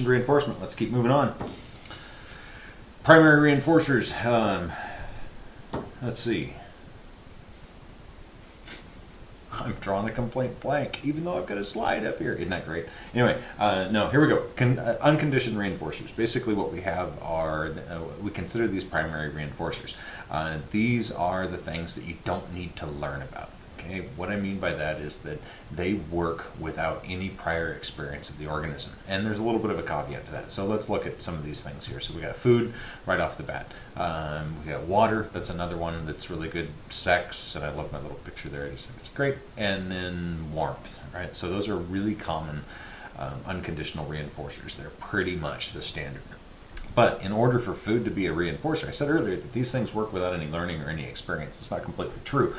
reinforcement. Let's keep moving on. Primary reinforcers. Um, let's see. I'm drawing a complaint blank, even though I've got a slide up here. Isn't that great? Anyway, uh, no, here we go. Con- uh, unconditioned reinforcers. Basically, what we have are uh, we consider these primary reinforcers. Uh, these are the things that you don't need to learn about. Okay, what I mean by that is that they work without any prior experience of the organism, and there's a little bit of a caveat to that. So let's look at some of these things here. So we got food right off the bat. Um, we got water. That's another one that's really good. Sex, and I love my little picture there. I just think it's great. And then warmth, right? So those are really common um, unconditional reinforcers. They're pretty much the standard. But in order for food to be a reinforcer, I said earlier that these things work without any learning or any experience. It's not completely true.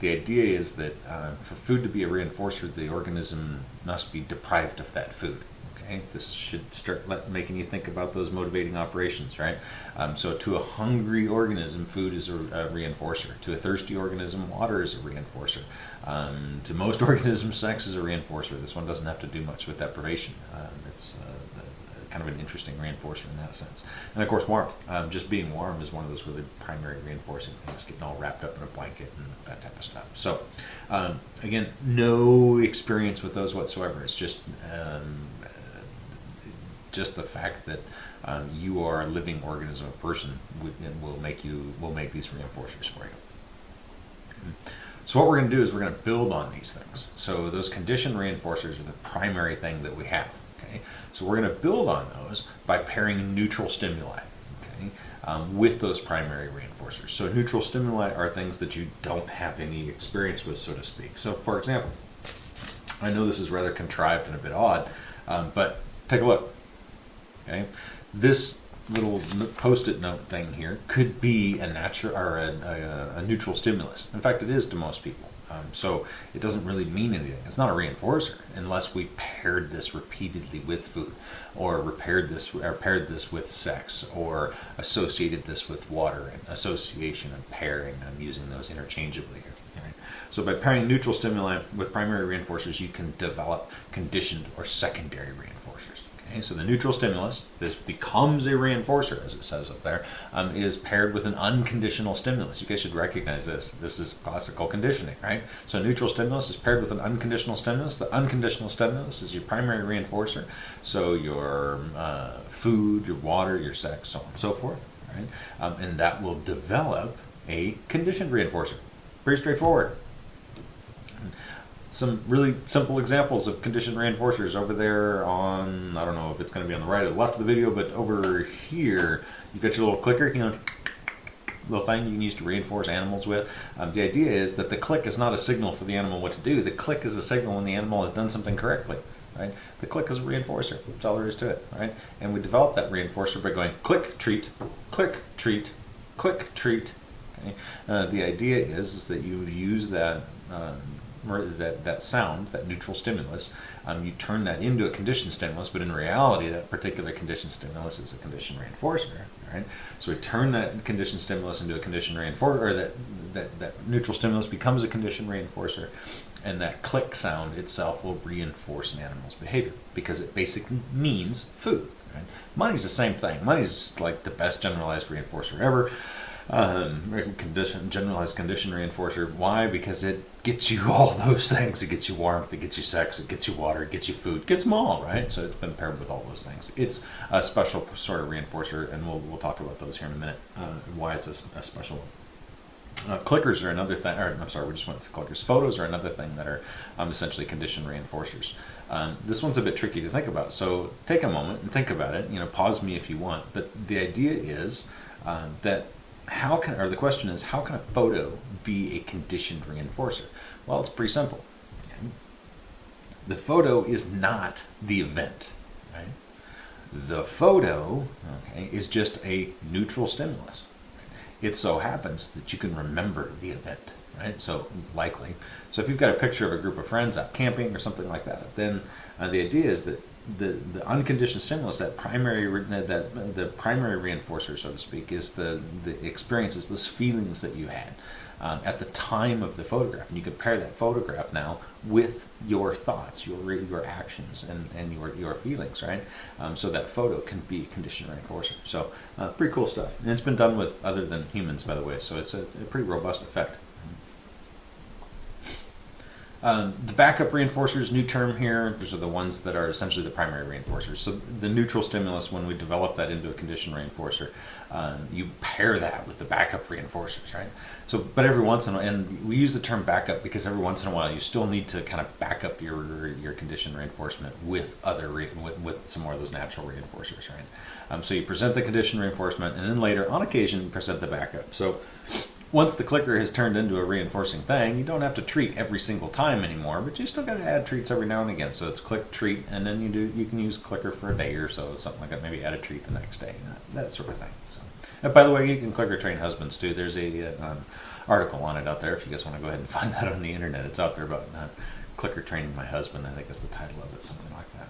The idea is that uh, for food to be a reinforcer, the organism must be deprived of that food. Okay, this should start let, making you think about those motivating operations, right? Um, so, to a hungry organism, food is a, a, reinforcer. To a thirsty organism, water is a reinforcer. Um, to most organisms, sex is a reinforcer. This one doesn't have to do much with deprivation. Um, it's uh, kind of an interesting reinforcer in that sense. And of course, warmth. Um, just being warm is one of those really primary reinforcing things, getting all wrapped up in a blanket and that type of stuff. So, um, again, no experience with those whatsoever. It's just um, just the fact that um, you are a living organism, a person, will make you will make these reinforcers for you. So what we're going to do is we're going to build on these things. So those conditioned reinforcers are the primary thing that we have. Okay, so we're going to build on those by pairing neutral stimuli. Okay, um, with those primary reinforcers. So neutral stimuli are things that you don't have any experience with, so to speak. So for example, I know this is rather contrived and a bit odd, um, but take a look. Okay, this little post-it note thing here could be a natural or a, a, a neutral stimulus. In fact, it is to most people. Um, so it doesn't really mean anything. It's not a reinforcer unless we paired this repeatedly with food, or repaired this, or paired this with sex, or associated this with water and association and pairing. I'm using those interchangeably here. So by pairing neutral stimuli with primary reinforcers, you can develop conditioned or secondary reinforcers. Okay, so the neutral stimulus, this becomes a reinforcer, as it says up there, um, is paired with an unconditional stimulus. You guys should recognize this. This is classical conditioning, right? So neutral stimulus is paired with an unconditional stimulus. The unconditional stimulus is your primary reinforcer. So your uh, food, your water, your sex, so on and so forth, right? Um, and that will develop a conditioned reinforcer. Pretty straightforward some really simple examples of conditioned reinforcers over there on, I don't know if it's going to be on the right or the left of the video, but over here, you've got your little clicker, you know, little thing you can use to reinforce animals with. Um, the idea is that the click is not a signal for the animal what to do. The click is a signal when the animal has done something correctly. Right? The click is a reinforcer. That's all there is to it. Right? And we develop that reinforcer by going click, treat, click, treat, click, treat. Okay? Uh, the idea is, is that you use that um, that, that sound, that neutral stimulus, um, you turn that into a conditioned stimulus, but in reality, that particular conditioned stimulus is a conditioned reinforcer, right? So we turn that conditioned stimulus into a conditioned reinforcer, or that, that, that neutral stimulus becomes a conditioned reinforcer, and that click sound itself will reinforce an animal's behavior because it basically means food. Right? Money's the same thing. Money's like the best generalized reinforcer ever um, condition, generalized condition reinforcer. Why? Because it gets you all those things. It gets you warmth, it gets you sex, it gets you water, it gets you food, it gets them all, right? So it's been paired with all those things. It's a special sort of reinforcer, and we'll, we'll talk about those here in a minute, uh, why it's a, a special one. Uh, clickers are another thing, I'm sorry, we just went through clickers. Photos are another thing that are um, essentially condition reinforcers. Um, this one's a bit tricky to think about, so take a moment and think about it. You know, pause me if you want, but the idea is uh, that how can, or the question is, how can a photo be a conditioned reinforcer? Well, it's pretty simple. The photo is not the event, right? The photo, okay, is just a neutral stimulus. It so happens that you can remember the event, right? So likely. So if you've got a picture of a group of friends out camping or something like that, then uh, the idea is that the, the unconditioned stimulus, that primary that the primary reinforcer, so to speak, is the the experiences, those feelings that you had. um, at the time of the photograph. And you compare that photograph now with your thoughts, your your actions, and, and your your feelings, right? Um, so that photo can be a condition reinforcer. So uh, pretty cool stuff. And it's been done with other than humans, by the way. So it's a, a pretty robust effect. Um, the backup reinforcers, new term here, those are the ones that are essentially the primary reinforcers. So the neutral stimulus, when we develop that into a condition reinforcer, um, you pair that with the backup reinforcers, right? So, but every once in a while, and we use the term backup because every once in a while you still need to kind of back up your your condition reinforcement with other re, with, with some more of those natural reinforcers, right? Um, so you present the condition reinforcement, and then later, on occasion, present the backup. So once the clicker has turned into a reinforcing thing, you don't have to treat every single time anymore, but you still got to add treats every now and again. So it's click treat, and then you do you can use clicker for a day or so, something like that. Maybe add a treat the next day, that, sort of thing. So, and by the way, you can clicker train husbands too. There's a um, article on it out there if you guys want to go ahead and find that on the internet. It's out there about uh, clicker training my husband. I think is the title of it, something like that.